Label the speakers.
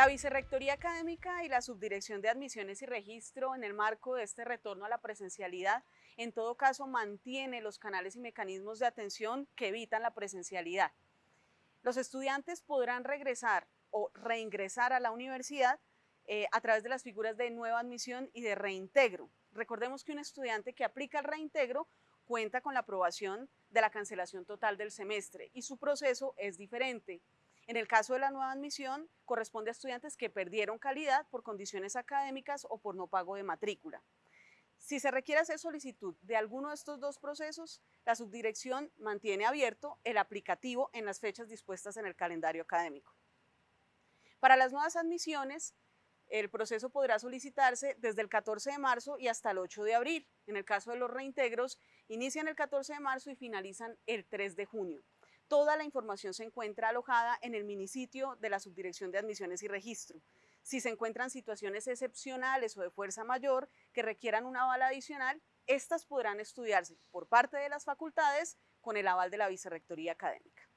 Speaker 1: La Vicerrectoría Académica y la Subdirección de Admisiones y Registro en el marco de este retorno a la presencialidad, en todo caso mantiene los canales y mecanismos de atención que evitan la presencialidad. Los estudiantes podrán regresar o reingresar a la universidad eh, a través de las figuras de nueva admisión y de reintegro. Recordemos que un estudiante que aplica el reintegro cuenta con la aprobación de la cancelación total del semestre y su proceso es diferente. En el caso de la nueva admisión, corresponde a estudiantes que perdieron calidad por condiciones académicas o por no pago de matrícula. Si se requiere hacer solicitud de alguno de estos dos procesos, la subdirección mantiene abierto el aplicativo en las fechas dispuestas en el calendario académico. Para las nuevas admisiones, el proceso podrá solicitarse desde el 14 de marzo y hasta el 8 de abril. En el caso de los reintegros, inician el 14 de marzo y finalizan el 3 de junio. Toda la información se encuentra alojada en el minisitio de la Subdirección de Admisiones y Registro. Si se encuentran situaciones excepcionales o de fuerza mayor que requieran un aval adicional, estas podrán estudiarse por parte de las facultades con el aval de la Vicerrectoría Académica.